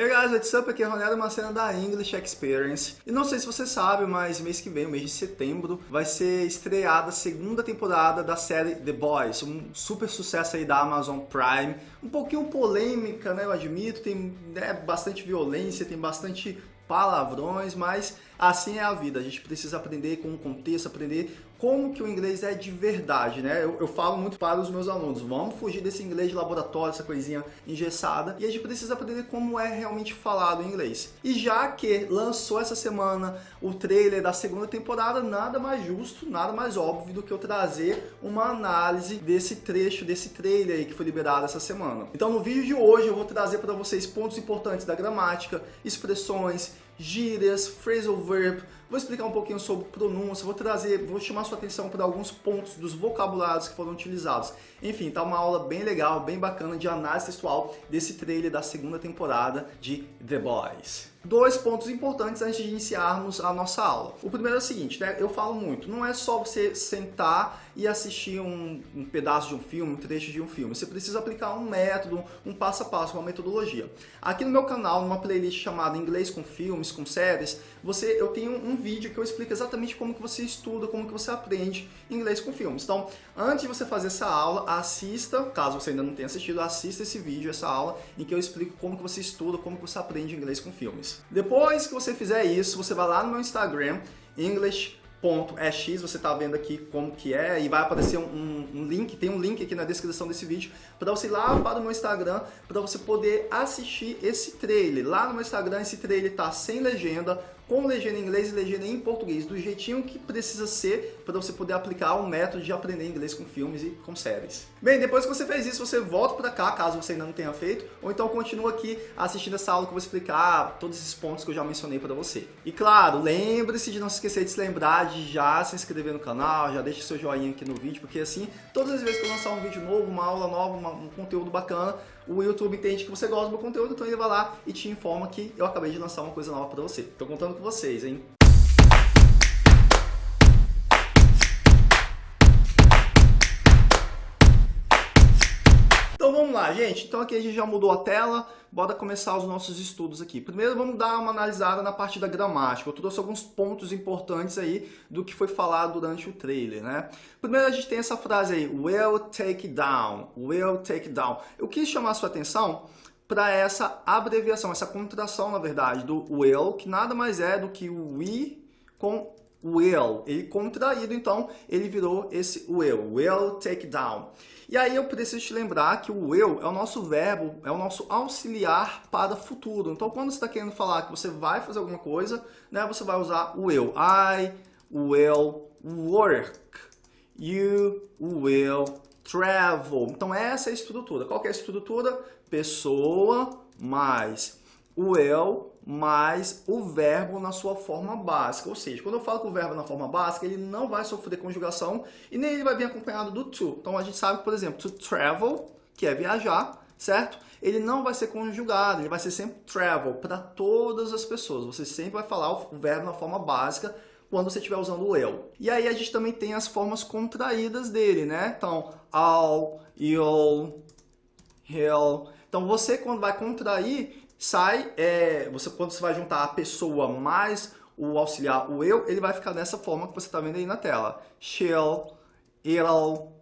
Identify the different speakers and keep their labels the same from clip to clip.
Speaker 1: Hey guys, what's up? Aqui é Ronaldo Macena da English Experience. E não sei se você sabe, mas mês que vem, mês de setembro, vai ser estreada a segunda temporada da série The Boys, um super sucesso aí da Amazon Prime. Um pouquinho polêmica, né? Eu admito, tem né, bastante violência, tem bastante palavrões, mas assim é a vida. A gente precisa aprender com o contexto, aprender como que o inglês é de verdade, né? Eu, eu, falo muito para os meus alunos, vamos fugir desse inglês de laboratório, essa coisinha engessada, e a gente precisa aprender como é realmente falado em inglês. E já que lançou essa semana o trailer da segunda temporada, nada mais justo, nada mais óbvio do que eu trazer uma análise desse trecho, desse trailer aí que foi liberado essa semana. Então no vídeo de hoje eu vou trazer para vocês pontos importantes da gramática, expressões, gírias, phrasal verb, vou explicar um pouquinho sobre pronúncia, vou trazer, vou chamar sua atenção para alguns pontos dos vocabulários que foram utilizados. Enfim, tá uma aula bem legal, bem bacana de análise textual desse trailer da segunda temporada de The Boys dois pontos importantes antes de iniciarmos a nossa aula. O primeiro é o seguinte, né? eu falo muito, não é só você sentar e assistir um, um, pedaço de um filme, um trecho de um filme. Você precisa aplicar um método, um passo a passo, uma metodologia. Aqui no meu canal, numa playlist chamada Inglês com Filmes, com Séries, você, eu tenho um vídeo que eu explico exatamente como que você estuda, como que você aprende inglês com filmes. Então, antes de você fazer essa aula, assista, caso você ainda não tenha assistido, assista esse vídeo, essa aula, em que eu explico como que você estuda, como que você aprende inglês com filmes. Depois que você fizer isso, você vai lá no meu Instagram, english.ex, você está vendo aqui como que é, e vai aparecer um, um, link, tem um link aqui na descrição desse vídeo, para você ir lá para o meu Instagram, para você poder assistir esse trailer. Lá no meu Instagram, esse trailer está sem legenda, com legenda em inglês e legenda em português, do jeitinho que precisa ser para você poder aplicar o método de aprender inglês com filmes e com séries. Bem, depois que você fez isso, você volta para cá, caso você ainda não tenha feito, ou então continua aqui assistindo essa aula que eu vou explicar todos esses pontos que eu já mencionei para você. E claro, lembre-se de não se esquecer de se lembrar de já se inscrever no canal, já deixe seu joinha aqui no vídeo, porque assim, todas as vezes que eu lançar um vídeo novo, uma aula nova, uma, um conteúdo bacana, o YouTube entende que você gosta do meu conteúdo, então ele vai lá e te informa que eu acabei de lançar uma coisa nova para você. Tô contando com vocês, hein? Então vamos lá, gente. Então aqui a gente já mudou a tela, bora começar os nossos estudos aqui. Primeiro vamos dar uma analisada na parte da gramática. Eu trouxe alguns pontos importantes aí do que foi falado durante o trailer, né? Primeiro a gente tem essa frase aí, will take down, will take down. Eu quis chamar a sua atenção para essa abreviação, essa contração, na verdade, do will, que nada mais é do que o we com will. Ele contraído, então, ele virou esse will, will take down. E aí eu preciso te lembrar que o will é o nosso verbo, é o nosso auxiliar para futuro. Então, quando você está querendo falar que você vai fazer alguma coisa, né, você vai usar o will. I will work. You will travel. Então, essa é a estrutura. Qual que é a estrutura? Pessoa mais o will mais o verbo na sua forma básica. Ou seja, quando eu falo com o verbo na forma básica, ele não vai sofrer conjugação e nem ele vai vir acompanhado do to. Então a gente sabe, por exemplo, to travel, que é viajar, certo? Ele não vai ser conjugado, ele vai ser sempre travel para todas as pessoas. Você sempre vai falar o verbo na forma básica quando você estiver usando o eu. E aí a gente também tem as formas contraídas dele, né? Então, all, you'll, he'll. Então você quando vai contrair, sai, é, você, quando você vai juntar a pessoa mais o auxiliar, o eu, ele vai ficar dessa forma que você está vendo aí na tela. She'll, it'll,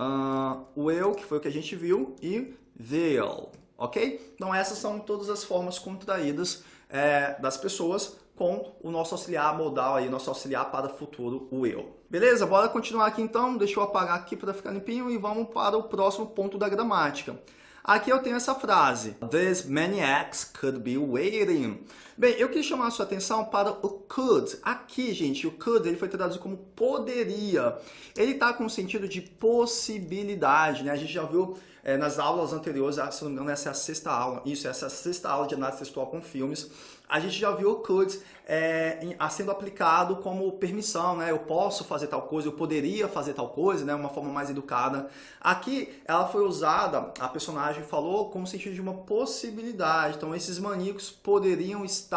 Speaker 1: uh, o eu, que foi o que a gente viu, e they'll, ok? Então essas são todas as formas contraídas é, das pessoas com o nosso auxiliar modal aí, nosso auxiliar para futuro, o eu. Beleza? Bora continuar aqui então, deixa eu apagar aqui para ficar limpinho e vamos para o próximo ponto da gramática. Aqui eu tenho essa frase. These maniacs could be waiting. Bem, eu quis chamar a sua atenção para o could. Aqui, gente, o could ele foi traduzido como poderia. Ele está com o sentido de possibilidade, né? A gente já viu é, nas aulas anteriores, se não me engano, essa é a sexta aula, isso, essa é a sexta aula de análise textual com filmes, a gente já viu o could é, sendo aplicado como permissão, né? Eu posso fazer tal coisa, eu poderia fazer tal coisa, né? Uma forma mais educada. Aqui, ela foi usada, a personagem falou, como sentido de uma possibilidade. Então, esses maníacos poderiam estar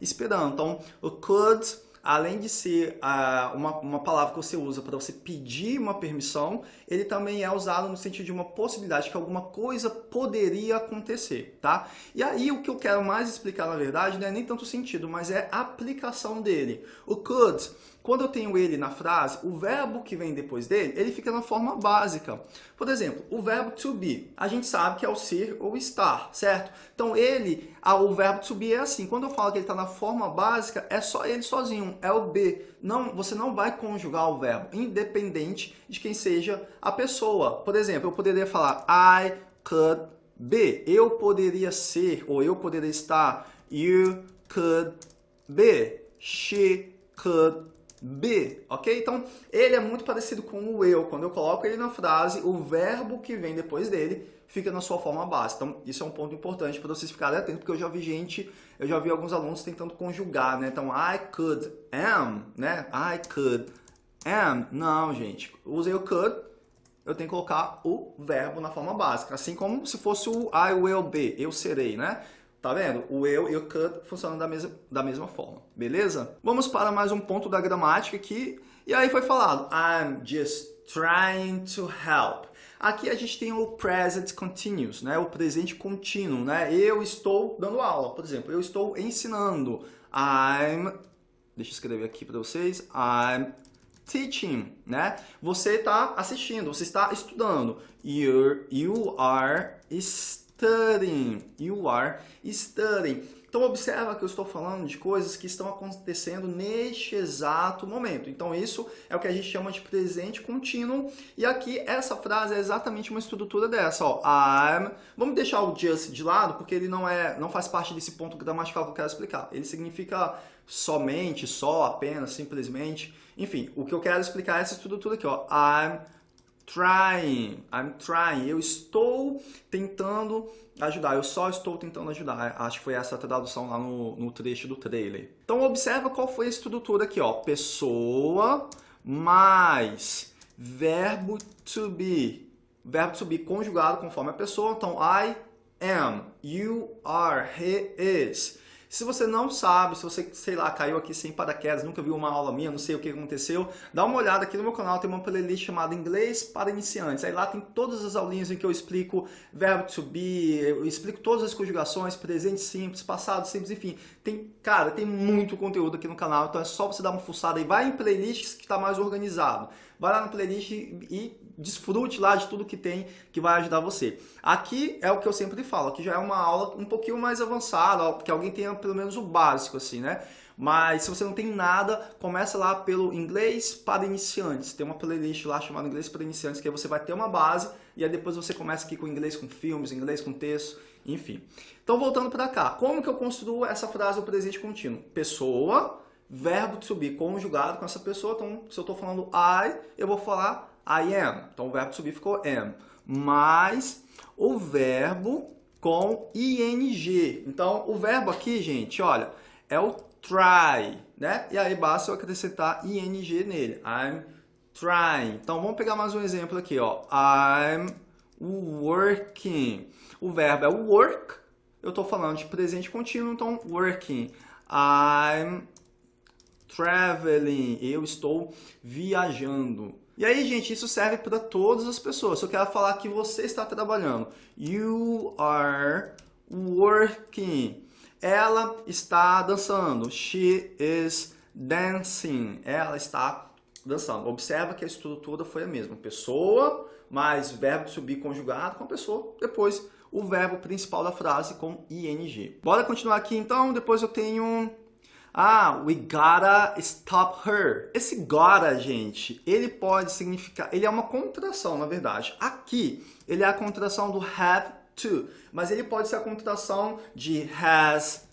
Speaker 1: esperando. Então, o could além de ser uh, uma, uma palavra que você usa para você pedir uma permissão, ele também é usado no sentido de uma possibilidade que alguma coisa poderia acontecer, tá? E aí o que eu quero mais explicar, na verdade, não é nem tanto sentido, mas é a aplicação dele. O could quando eu tenho ele na frase, o verbo que vem depois dele, ele fica na forma básica. Por exemplo, o verbo to be, a gente sabe que é o ser ou estar, certo? Então ele, o verbo to be é assim, quando eu falo que ele está na forma básica, é só ele sozinho, é o be. Não, você não vai conjugar o verbo, independente de quem seja a pessoa. Por exemplo, eu poderia falar I could be, eu poderia ser, ou eu poderia estar, you could be, she could be, ok? Então, ele é muito parecido com o eu. Quando eu coloco ele na frase, o verbo que vem depois dele fica na sua forma básica. Então, isso é um ponto importante para vocês ficarem atentos, porque eu já vi gente, eu já vi alguns alunos tentando conjugar, né? Então, I could am, né? I could am. Não, gente. Usei o could, eu tenho que colocar o verbo na forma básica. Assim como se fosse o I will be, eu serei, né? Tá vendo? O eu e o could funcionam da mesma, da mesma forma, beleza? Vamos para mais um ponto da gramática aqui. E aí foi falado, I'm just trying to help. Aqui a gente tem o present continuous, né? O presente contínuo, né? Eu estou dando aula, por exemplo, eu estou ensinando. I'm, deixa eu escrever aqui para vocês, I'm teaching, né? Você está assistindo, você está estudando. You're, you are studying studying. You are studying. Então observa que eu estou falando de coisas que estão acontecendo neste exato momento. Então isso é o que a gente chama de presente contínuo. E aqui essa frase é exatamente uma estrutura dessa. Ó, I'm. Vamos deixar o just de lado porque ele não é, não faz parte desse ponto gramatical que eu quero explicar. Ele significa somente, só, apenas, simplesmente. Enfim, o que eu quero explicar é essa estrutura aqui. Ó, I'm trying, I'm trying, eu estou tentando ajudar, eu só estou tentando ajudar. Acho que foi essa a tradução lá no, no trecho do trailer. Então observa qual foi a estrutura aqui, ó. Pessoa mais verbo to be. Verbo to be conjugado conforme a pessoa. Então, I am, you are, he is. Se você não sabe, se você, sei lá, caiu aqui sem paraquedas, nunca viu uma aula minha, não sei o que aconteceu, dá uma olhada aqui no meu canal, tem uma playlist chamada Inglês para Iniciantes. Aí lá tem todas as aulinhas em que eu explico verbo to be, eu explico todas as conjugações, presente simples, passado simples, enfim. Tem, cara, tem muito conteúdo aqui no canal, então é só você dar uma fuçada aí, vai em playlists que está mais organizado. Vai lá no playlist e desfrute lá de tudo que tem que vai ajudar você. Aqui é o que eu sempre falo, aqui já é uma aula um pouquinho mais avançada, que alguém tenha pelo menos o básico assim, né? Mas se você não tem nada, começa lá pelo Inglês para Iniciantes. Tem uma playlist lá chamada Inglês para Iniciantes, que aí você vai ter uma base e aí depois você começa aqui com inglês com filmes, inglês com texto, enfim. Então voltando para cá, como que eu construo essa frase o presente contínuo? Pessoa, verbo to be conjugado com essa pessoa. Então, se eu estou falando I, eu vou falar I am. Então, o verbo be ficou am. Mais o verbo com ing. Então, o verbo aqui, gente, olha, é o try, né? E aí basta eu acrescentar ing nele. I'm trying. Então, vamos pegar mais um exemplo aqui, ó. I'm working. O verbo é work. Eu estou falando de presente contínuo, então working. I'm traveling. Eu estou viajando. E aí, gente, isso serve para todas as pessoas. Eu quero falar que você está trabalhando. You are working. Ela está dançando. She is dancing. Ela está dançando. Observa que a estrutura foi a mesma. Pessoa mais verbo subir conjugado com a pessoa. Depois o verbo principal da frase com ing. Bora continuar aqui então. Depois eu tenho ah, we gotta stop her. Esse gotta, gente, ele pode significar... Ele é uma contração, na verdade. Aqui, ele é a contração do have to. Mas ele pode ser a contração de has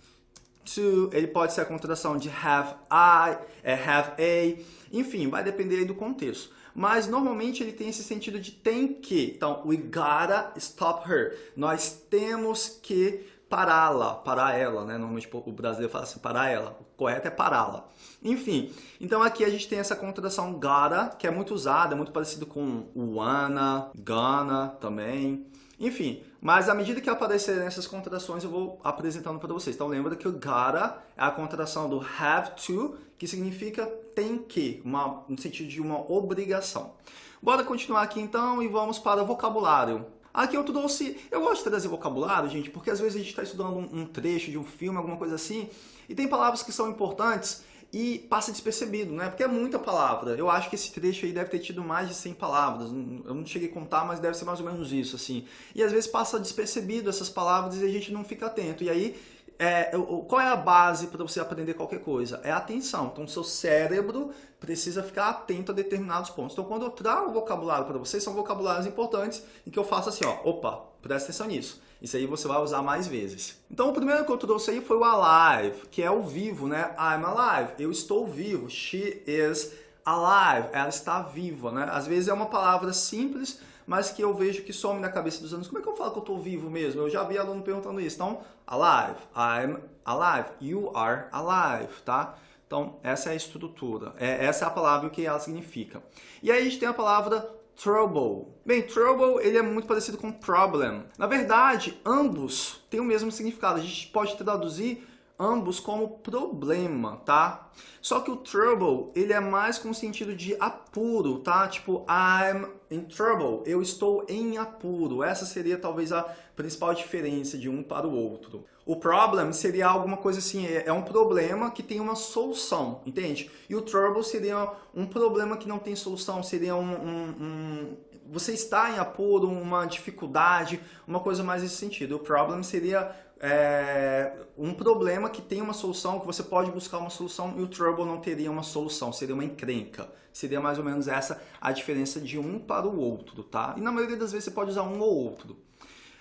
Speaker 1: to. Ele pode ser a contração de have I, é, have a. Enfim, vai depender do contexto. Mas normalmente ele tem esse sentido de tem que. Então, we gotta stop her. Nós temos que pará-la, parar ela, né? Normalmente o brasileiro fala assim, parar ela. Correto é pará-la. Enfim, então aqui a gente tem essa contração gotta, que é muito usada, é muito parecido com wanna, gonna também. Enfim, mas à medida que aparecerem essas contrações, eu vou apresentando para vocês. Então lembra que o gotta é a contração do have to, que significa tem que, uma, no sentido de uma obrigação. Bora continuar aqui então e vamos para o vocabulário. Aqui eu trouxe, eu gosto de trazer vocabulário, gente, porque às vezes a gente está estudando um, um trecho de um filme, alguma coisa assim, e tem palavras que são importantes e passa despercebido, né? Porque é muita palavra. Eu acho que esse trecho aí deve ter tido mais de 100 palavras. Eu não cheguei a contar, mas deve ser mais ou menos isso, assim. E às vezes passa despercebido essas palavras e a gente não fica atento. E aí, é, qual é a base para você aprender qualquer coisa? É a atenção. Então, o seu cérebro precisa ficar atento a determinados pontos. Então, quando eu trago vocabulário para vocês, são vocabulários importantes em que eu faço assim, ó, opa, presta atenção nisso. Isso aí você vai usar mais vezes. Então o primeiro que eu trouxe aí foi o alive, que é o vivo, né? I'm alive, eu estou vivo. She is alive, ela está viva, né? Às vezes é uma palavra simples, mas que eu vejo que some na cabeça dos alunos. Como é que eu falo que eu estou vivo mesmo? Eu já vi aluno perguntando isso. Então, alive, I'm alive, you are alive, tá? Então, essa é a estrutura. É, essa é a palavra que ela significa. E aí a gente tem a palavra trouble. Bem, trouble ele é muito parecido com problem. Na verdade, ambos têm o mesmo significado. A gente pode traduzir ambos como problema, tá? Só que o trouble, ele é mais com sentido de apuro, tá? Tipo, I'm in trouble, eu estou em apuro. Essa seria talvez a principal diferença de um para o outro. O problem seria alguma coisa assim, é, é um problema que tem uma solução, entende? E o trouble seria um problema que não tem solução, seria um, um, um você está em apuro, uma dificuldade, uma coisa mais nesse sentido. O problem seria é, um problema que tem uma solução, que você pode buscar uma solução, e o trouble não teria uma solução, seria uma encrenca. Seria mais ou menos essa a diferença de um para o outro, tá? E na maioria das vezes você pode usar um ou outro.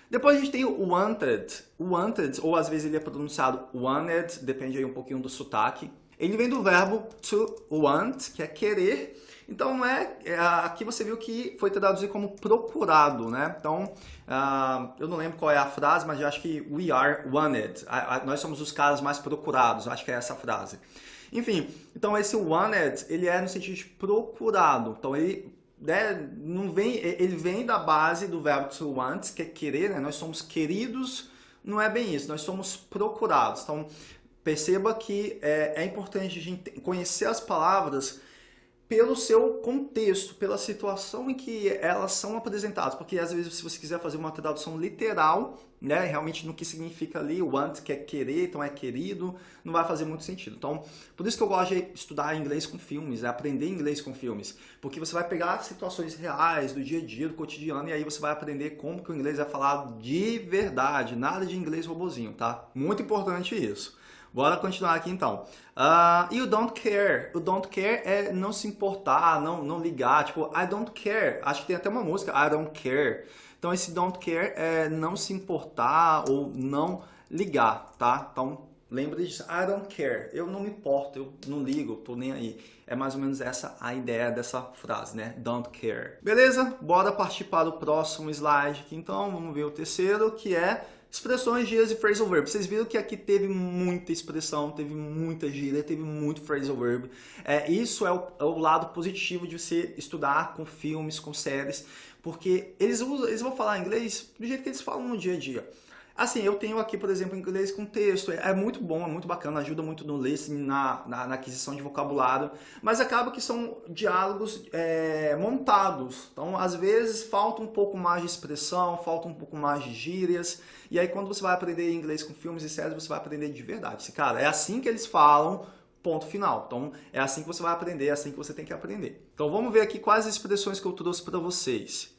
Speaker 1: Depois a gente tem o wanted. O wanted, ou às vezes ele é pronunciado wanted, depende aí um pouquinho do sotaque. Ele vem do verbo to want, que é querer, então, é, é, aqui você viu que foi traduzido como procurado, né? Então, uh, eu não lembro qual é a frase, mas eu acho que we are wanted. A, a, nós somos os caras mais procurados, acho que é essa frase. Enfim, então esse wanted, ele é no sentido de procurado. Então, ele né, não vem, ele vem da base do verbo to want, que é querer, né? Nós somos queridos, não é bem isso, nós somos procurados. Então, perceba que é, é importante a gente conhecer as palavras pelo seu contexto, pela situação em que elas são apresentadas. Porque às vezes se você quiser fazer uma tradução literal, né, realmente no que significa ali, want, que é querer, então é querido, não vai fazer muito sentido. Então, por isso que eu gosto de estudar inglês com filmes, é aprender inglês com filmes. Porque você vai pegar situações reais, do dia a dia, do cotidiano, e aí você vai aprender como que o inglês é falado de verdade, nada de inglês robozinho, tá? Muito importante isso. Bora continuar aqui então. Uh, e o don't care. O don't care é não se importar, não, não ligar. Tipo, I don't care. Acho que tem até uma música, I don't care. Então esse don't care é não se importar ou não ligar, tá? Então lembre disso, I don't care. Eu não me importo, eu não ligo, tô nem aí. É mais ou menos essa a ideia dessa frase, né? Don't care. Beleza? Bora partir para o próximo slide aqui então. Vamos ver o terceiro, que é Expressões, gírias e phrasal verb. Vocês viram que aqui teve muita expressão, teve muita gíria, teve muito phrasal verb. É, isso é o, é o, lado positivo de você estudar com filmes, com séries, porque eles, usam, eles vão falar inglês do jeito que eles falam no dia a dia. Assim, eu tenho aqui, por exemplo, inglês com texto, é, é muito bom, é muito bacana, ajuda muito no listening, na, na, na aquisição de vocabulário, mas acaba que são diálogos é, montados, então às vezes falta um pouco mais de expressão, falta um pouco mais de gírias, e aí quando você vai aprender inglês com filmes e séries, você vai aprender de verdade. Cara, é assim que eles falam, ponto final. Então, é assim que você vai aprender, é assim que você tem que aprender. Então, vamos ver aqui quais expressões que eu trouxe para vocês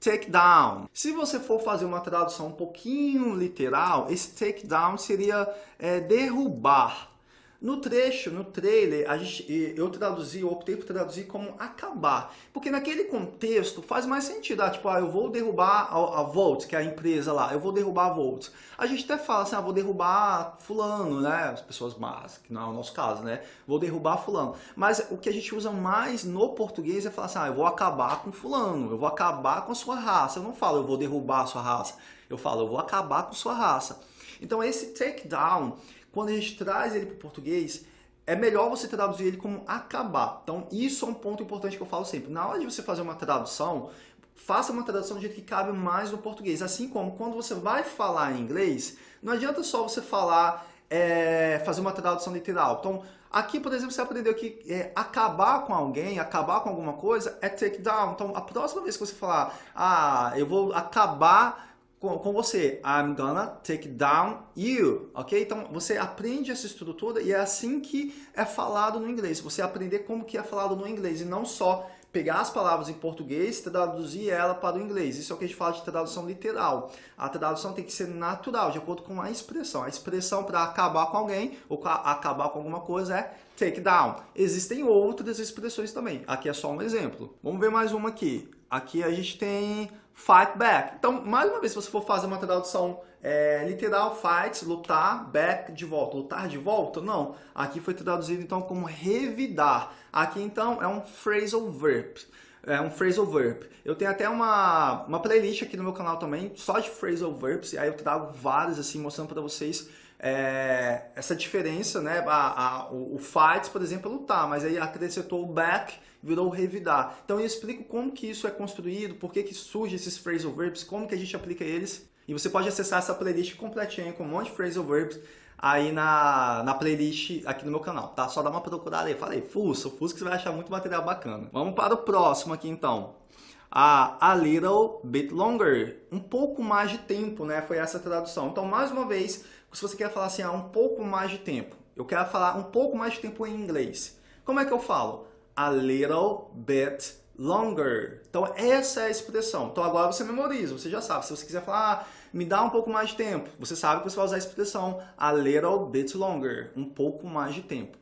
Speaker 1: take down. Se você for fazer uma tradução um pouquinho literal, esse take down seria é, derrubar. No trecho, no trailer, gente, eu traduzi, eu optei por traduzir como acabar. Porque naquele contexto faz mais sentido. Ah, tipo, ah, eu vou derrubar a, a Volt, que é a empresa lá, eu vou derrubar a Volt. A gente até fala assim, ah, vou derrubar fulano, né? As pessoas más, que não é o nosso caso, né? Vou derrubar fulano. Mas o que a gente usa mais no português é falar assim, ah, eu vou acabar com fulano, eu vou acabar com a sua raça. Eu não falo, eu vou derrubar a sua raça. Eu falo, eu vou acabar com a sua raça. Então esse take down quando a gente traz ele para o português, é melhor você traduzir ele como acabar. Então, isso é um ponto importante que eu falo sempre. Na hora de você fazer uma tradução, faça uma tradução do jeito que cabe mais no português. Assim como quando você vai falar em inglês, não adianta só você falar, é, fazer uma tradução literal. Então, aqui, por exemplo, você aprendeu que é, acabar com alguém, acabar com alguma coisa é take down. Então, a próxima vez que você falar, ah, eu vou acabar com, com você. I'm gonna take down you, ok? Então, você aprende essa estrutura e é assim que é falado no inglês. Você aprender como que é falado no inglês e não só pegar as palavras em português e traduzir ela para o inglês. Isso é o que a gente fala de tradução literal. A tradução tem que ser natural, de acordo com a expressão. A expressão para acabar com alguém ou acabar com alguma coisa é take down. Existem outras expressões também. Aqui é só um exemplo. Vamos ver mais uma aqui. Aqui a gente tem fight back. Então, mais uma vez, se você for fazer uma tradução é, literal, fight, lutar, back, de volta. Lutar de volta? Não. Aqui foi traduzido, então, como revidar. Aqui, então, é um phrasal verb. É um phrasal verb. Eu tenho até uma, uma playlist aqui no meu canal também, só de phrasal verbs, e aí eu trago vários, assim, mostrando para vocês é, essa diferença, né? A, a, o, o fight, por exemplo, é lutar, mas aí acrescentou o back, virou revidar. Então eu explico como que isso é construído, por que, que surge esses phrasal verbs, como que a gente aplica eles. E você pode acessar essa playlist completinha com um monte de phrasal verbs aí na, na playlist aqui no meu canal, tá? Só dá uma procurada aí. Falei, fuça, fuça que você vai achar muito material bacana. Vamos para o próximo aqui então. A, a little bit longer, um pouco mais de tempo, né? Foi essa tradução. Então, mais uma vez, se você quer falar assim, ah, um pouco mais de tempo, eu quero falar um pouco mais de tempo em inglês. Como é que eu falo? A little bit longer. Então, essa é a expressão. Então, agora você memoriza, você já sabe. Se você quiser falar, ah, me dá um pouco mais de tempo, você sabe que você vai usar a expressão a little bit longer, um pouco mais de tempo.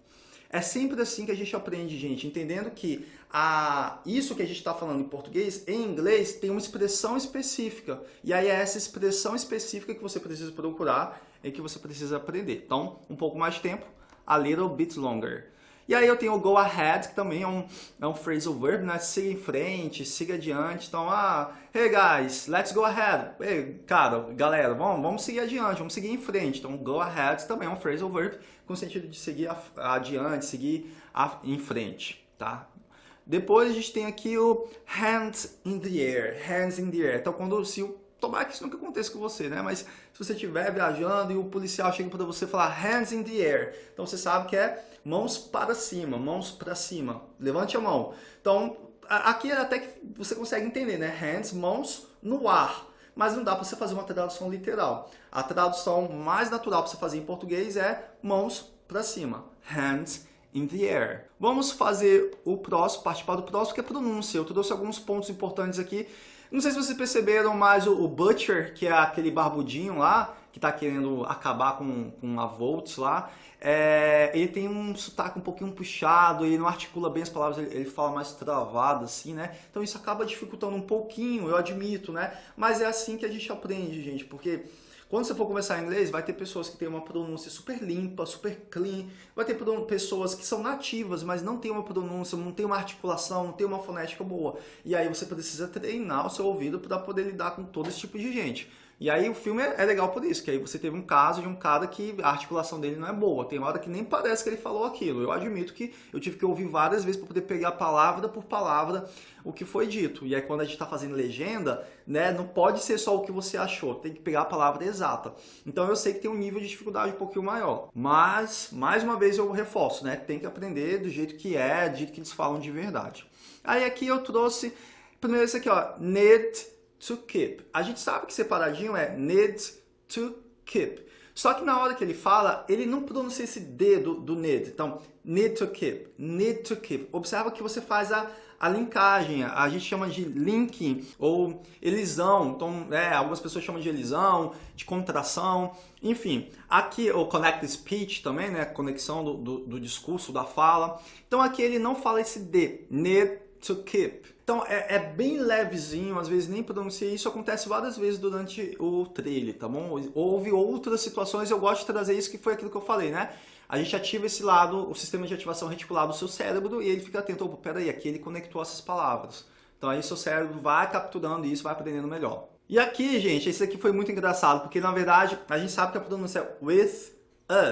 Speaker 1: É sempre assim que a gente aprende, gente, entendendo que a, isso que a gente está falando em português, em inglês, tem uma expressão específica. E aí é essa expressão específica que você precisa procurar e que você precisa aprender. Então, um pouco mais de tempo, a little bit longer. E aí eu tenho o go ahead, que também é um, é um phrasal verb, né? Siga em frente, siga adiante. Então, ah, hey guys, let's go ahead. Hey, cara, galera, vamos, vamos seguir adiante, vamos seguir em frente. Então, go ahead também é um phrasal verb com sentido de seguir adiante, seguir em frente, tá? Depois a gente tem aqui o hands in the air, hands in the air. Então, quando se o Tomara que isso nunca aconteça com você, né? Mas se você estiver viajando e o policial chega para você falar hands in the air, então você sabe que é mãos para cima, mãos para cima. Levante a mão. Então, aqui é até que você consegue entender, né? Hands, mãos no ar. Mas não dá para você fazer uma tradução literal. A tradução mais natural para você fazer em português é mãos para cima. Hands in the air. Vamos fazer o próximo, participar do próximo, que é pronúncia. Eu trouxe alguns pontos importantes aqui não sei se vocês perceberam, mas o, Butcher, que é aquele barbudinho lá, que está querendo acabar com, com a Volts lá, é, ele tem um sotaque um pouquinho puxado, ele não articula bem as palavras, ele, ele, fala mais travado assim, né? Então isso acaba dificultando um pouquinho, eu admito, né? Mas é assim que a gente aprende, gente, porque quando você for conversar inglês, vai ter pessoas que têm uma pronúncia super limpa, super clean, vai ter pessoas que são nativas, mas não tem uma pronúncia, não tem uma articulação, não tem uma fonética boa. E aí você precisa treinar o seu ouvido para poder lidar com todo esse tipo de gente. E aí o filme é, é, legal por isso, que aí você teve um caso de um cara que a articulação dele não é boa. Tem hora que nem parece que ele falou aquilo. Eu admito que eu tive que ouvir várias vezes para poder pegar palavra por palavra o que foi dito. E aí quando a gente está fazendo legenda, né, não pode ser só o que você achou, tem que pegar a palavra exata. Então eu sei que tem um nível de dificuldade um pouquinho maior. Mas, mais uma vez eu reforço, né, tem que aprender do jeito que é, do jeito que eles falam de verdade. Aí aqui eu trouxe, primeiro esse aqui, ó, need to keep. A gente sabe que separadinho é need to keep. Só que na hora que ele fala, ele não pronuncia esse D do, do need. Então, need to keep, need to keep. Observa que você faz a, a linkagem, a gente chama de linking ou elisão. Então, é, algumas pessoas chamam de elisão, de contração, enfim. Aqui o connect speech também, né, conexão do, do, do discurso, da fala. Então aqui ele não fala esse D, need to keep. Então é, é, bem levezinho, às vezes nem pronuncia, isso acontece várias vezes durante o trailer, tá bom? Houve outras situações, eu gosto de trazer isso que foi aquilo que eu falei, né? A gente ativa esse lado, o sistema de ativação reticular do seu cérebro e ele fica atento, opa, peraí, aqui ele conectou essas palavras. Então aí seu cérebro vai capturando isso, vai aprendendo melhor. E aqui, gente, esse aqui foi muito engraçado, porque na verdade a gente sabe que a pronúncia é with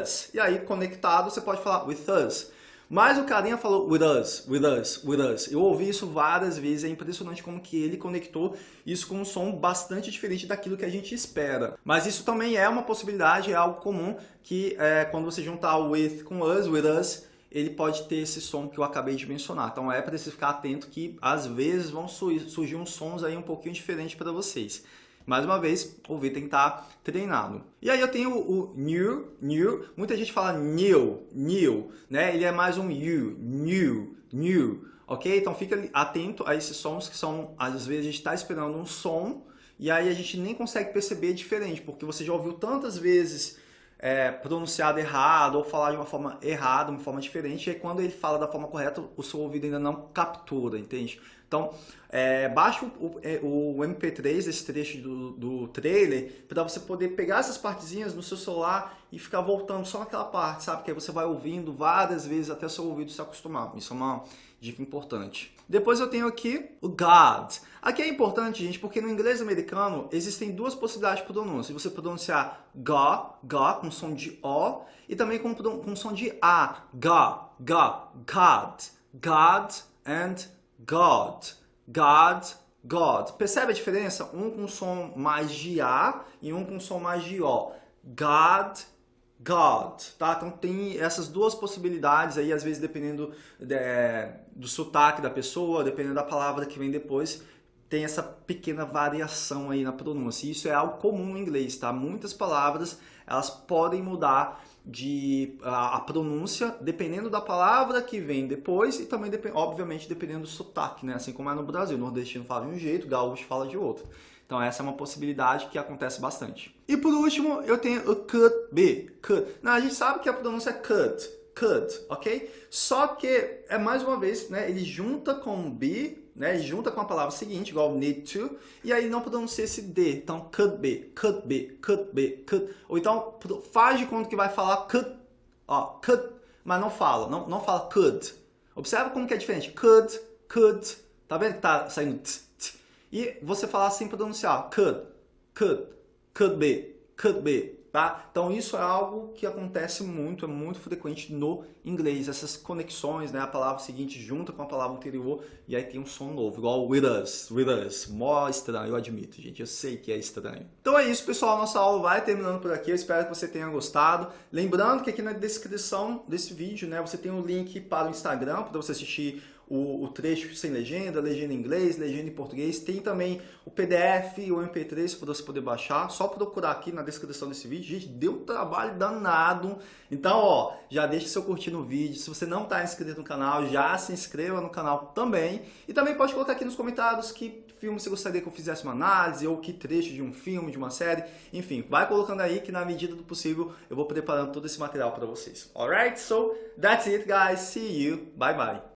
Speaker 1: us. E aí, conectado, você pode falar with us. Mas o carinha falou with us, with us, with us. Eu ouvi isso várias vezes, é impressionante como que ele conectou isso com um som bastante diferente daquilo que a gente espera. Mas isso também é uma possibilidade, é algo comum que é, quando você juntar o with com us, with us, ele pode ter esse som que eu acabei de mencionar. Então é você ficar atento que às vezes vão surgir uns sons aí um pouquinho diferentes para vocês. Mais uma vez, ouvir tem que estar treinado. E aí eu tenho o new, new. Muita gente fala new, new, né? Ele é mais um you, new, new, ok? Então fica atento a esses sons que são, às vezes a gente está esperando um som e aí a gente nem consegue perceber diferente, porque você já ouviu tantas vezes é, pronunciado errado ou falar de uma forma errada, uma forma diferente, e aí quando ele fala da forma correta, o seu ouvido ainda não captura, entende? Então, é, baixa o, é, o, MP3, esse trecho do, do trailer, para você poder pegar essas partezinhas no seu celular e ficar voltando só naquela parte, sabe? Que aí você vai ouvindo várias vezes até o seu ouvido se acostumar. Isso é uma dica importante. Depois eu tenho aqui o God. Aqui é importante, gente, porque no inglês americano existem duas possibilidades de pronúncia. Você pronunciar Go, Go, com som de O, e também com, com som de A. Go, Go, God, God and God. God, God. Percebe a diferença? Um com som mais de A e um com som mais de O. God, God, tá? Então tem essas duas possibilidades aí, às vezes dependendo de, do sotaque da pessoa, dependendo da palavra que vem depois, tem essa pequena variação aí na pronúncia. Isso é algo comum no inglês, tá? Muitas palavras, elas podem mudar de a, a, pronúncia dependendo da palavra que vem depois e também, obviamente, dependendo do sotaque, né? Assim como é no Brasil, o nordestino fala de um jeito, o gaúcho fala de outro. Então essa é uma possibilidade que acontece bastante. E por último, eu tenho o could be, could. Não, a gente sabe que a pronúncia é could, could, ok? Só que, é mais uma vez, né, ele junta com be, né, junta com a palavra seguinte, igual need to, e aí não pronuncia esse D. Então, could be, could be, could be, could. Ou então, faz de conta que vai falar could, ó, could, mas não fala, não, não fala could. Observa como que é diferente. Could, could, tá vendo que tá saindo t, t. E você falar sem pronunciar, could, could, could be, could be, Tá? Então isso é algo que acontece muito, é muito frequente no inglês, essas conexões, né? a palavra seguinte junta com a palavra anterior e aí tem um som novo, igual with us, with us, mó estranho, eu admito, gente, eu sei que é estranho. Então é isso, pessoal, nossa aula vai terminando por aqui, eu espero que você tenha gostado. Lembrando que aqui na descrição desse vídeo, né, você tem um link para o Instagram, para você assistir o, o, trecho sem legenda, legenda em inglês, legenda em português. Tem também o PDF e o MP3 para você poder baixar. Só procurar aqui na descrição desse vídeo. Gente, deu trabalho danado. Então, ó, já deixa seu curtir no vídeo. Se você não está inscrito no canal, já se inscreva no canal também. E também pode colocar aqui nos comentários que filme você gostaria que eu fizesse uma análise ou que trecho de um filme, de uma série. Enfim, vai colocando aí que na medida do possível eu vou preparando todo esse material para vocês. Alright? So, that's it guys. See you. Bye bye.